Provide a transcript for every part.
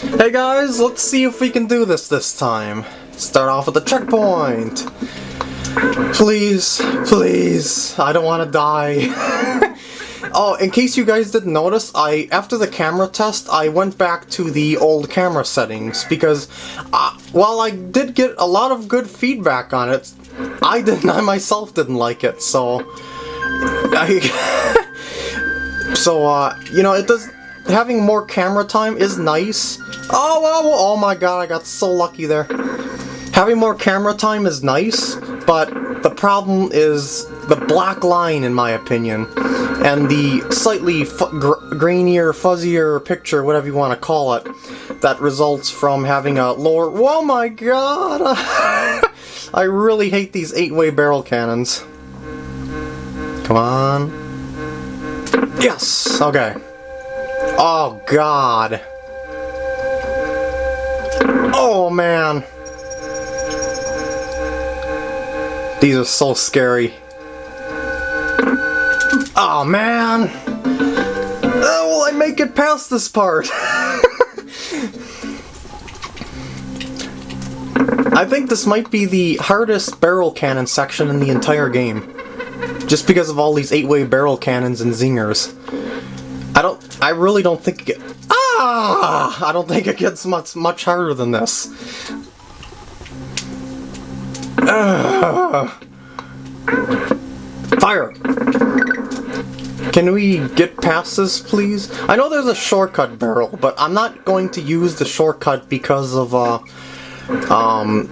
Hey guys, let's see if we can do this this time. Start off with the checkpoint. Please, please, I don't want to die. oh, in case you guys didn't notice, I after the camera test, I went back to the old camera settings because uh, while I did get a lot of good feedback on it, I didn't, I myself didn't like it, so... I, so, uh, you know, it does... Having more camera time is nice. Oh, oh, oh my god, I got so lucky there. Having more camera time is nice, but the problem is the black line, in my opinion, and the slightly gr grainier, fuzzier picture, whatever you want to call it, that results from having a lower... Oh my god! I really hate these eight-way barrel cannons. Come on. Yes! Okay. Oh god. Oh man. These are so scary. Oh man! Will I make it past this part? I think this might be the hardest barrel cannon section in the entire game. Just because of all these 8-way barrel cannons and zingers. I really don't think it Ah! I don't think it gets much, much harder than this. Uh, fire! Can we get past this, please? I know there's a shortcut barrel, but I'm not going to use the shortcut because of, uh, um,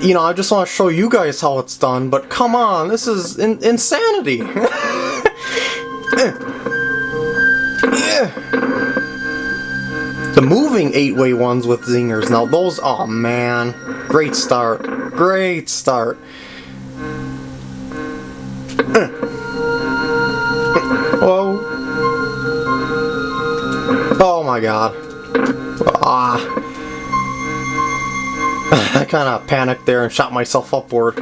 you know, I just want to show you guys how it's done, but come on, this is in insanity! the moving 8-way ones with zingers, now those, oh man, great start, great start. Whoa. Oh my god. Ah. I kind of panicked there and shot myself upward.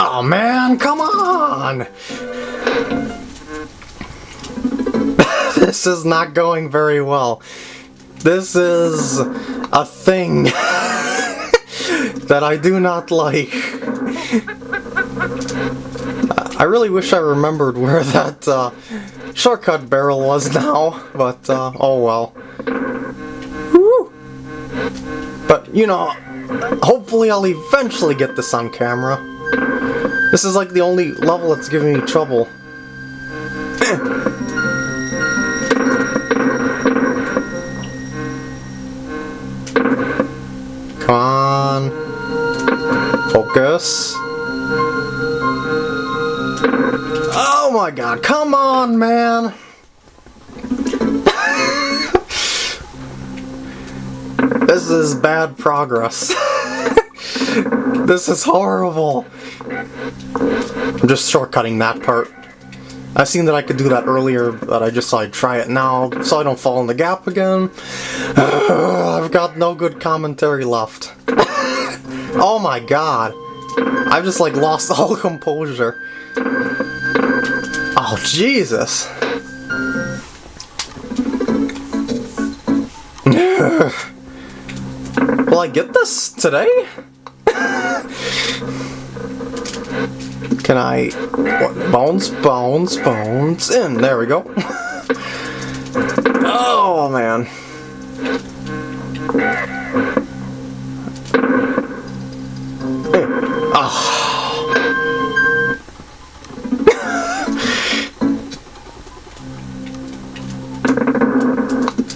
Oh man, come on! this is not going very well. This is a thing that I do not like. I really wish I remembered where that uh, shortcut barrel was now, but uh, oh well. Woo! But, you know, hopefully I'll eventually get this on camera. This is like the only level that's giving me trouble. Come on. Focus. Oh my god, come on, man! this is bad progress. this is horrible. I'm just shortcutting that part. I seen that I could do that earlier, but I just I'd try it now so I don't fall in the gap again. I've got no good commentary left. oh my god. I've just like lost all composure. Oh, Jesus. Will I get this today? Can I... What? Bones, bones, bones, in. There we go. oh, man. Oh.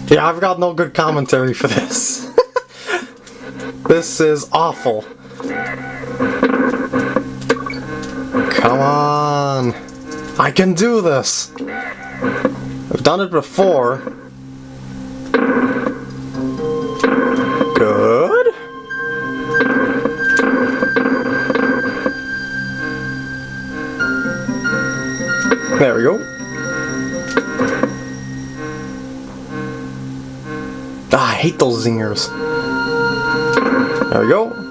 yeah, I've got no good commentary for this. this is awful. I can do this! I've done it before. Good? There we go. Ah, I hate those zingers. There we go.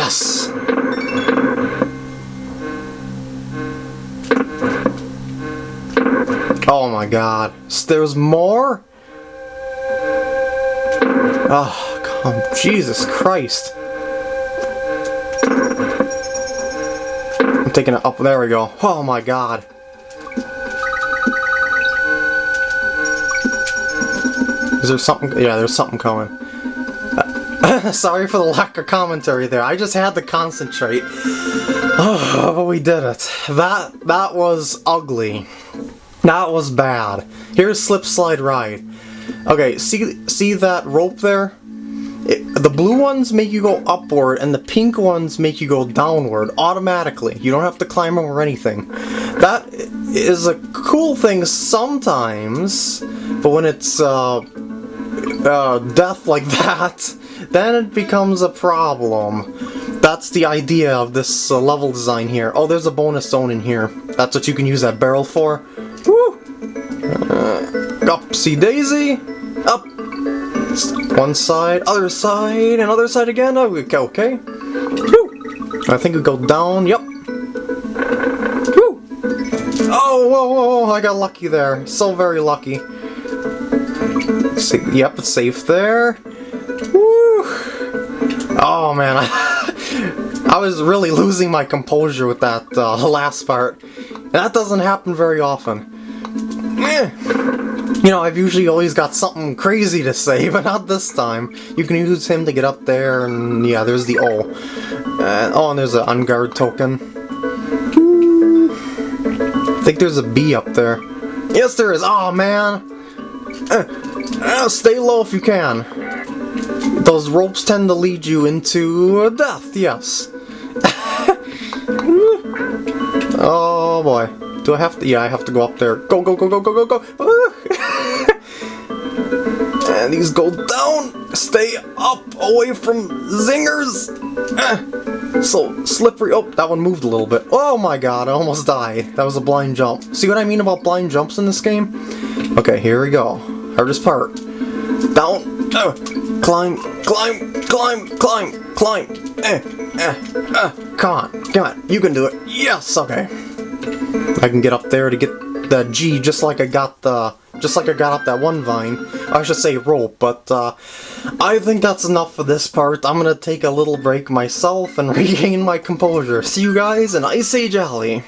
Yes! Oh my god. There's more? Oh, come. Jesus Christ. I'm taking it up. There we go. Oh my god. Is there something? Yeah, there's something coming. Sorry for the lack of commentary there. I just had to concentrate. Oh, but we did it. That that was ugly. That was bad. Here's slip slide ride. Okay, see see that rope there? It, the blue ones make you go upward, and the pink ones make you go downward automatically. You don't have to climb them or anything. That is a cool thing sometimes, but when it's uh, uh, death like that, then it becomes a problem. That's the idea of this uh, level design here. Oh, there's a bonus zone in here. That's what you can use that barrel for. Woo! Uh, upsy daisy! Up! One side, other side, and other side again. Oh, okay, okay. Woo! I think we go down. Yep. Woo! Oh, whoa, whoa, whoa! I got lucky there. So very lucky. See, yep, it's safe there. Oh man, I, was really losing my composure with that uh, last part. That doesn't happen very often. You know, I've usually always got something crazy to say, but not this time. You can use him to get up there, and yeah, there's the O. Uh, oh, and there's an Enguarde token. I think there's a B up there. Yes, there is. Oh man. Uh, uh, stay low if you can. Those ropes tend to lead you into death, yes. oh boy. Do I have to? Yeah, I have to go up there. Go, go, go, go, go, go, go! and these go down! Stay up, away from zingers! So, slippery. Oh, that one moved a little bit. Oh my god, I almost died. That was a blind jump. See what I mean about blind jumps in this game? Okay, here we go. Hardest part. Down. Uh, climb, climb, climb, climb, climb. Eh, eh, eh. Come on, come on. You can do it. Yes, okay. I can get up there to get the G just like I got the just like I got up that one vine. I should say rope, but uh, I think that's enough for this part. I'm gonna take a little break myself and regain my composure. See you guys in Ice Age Alley.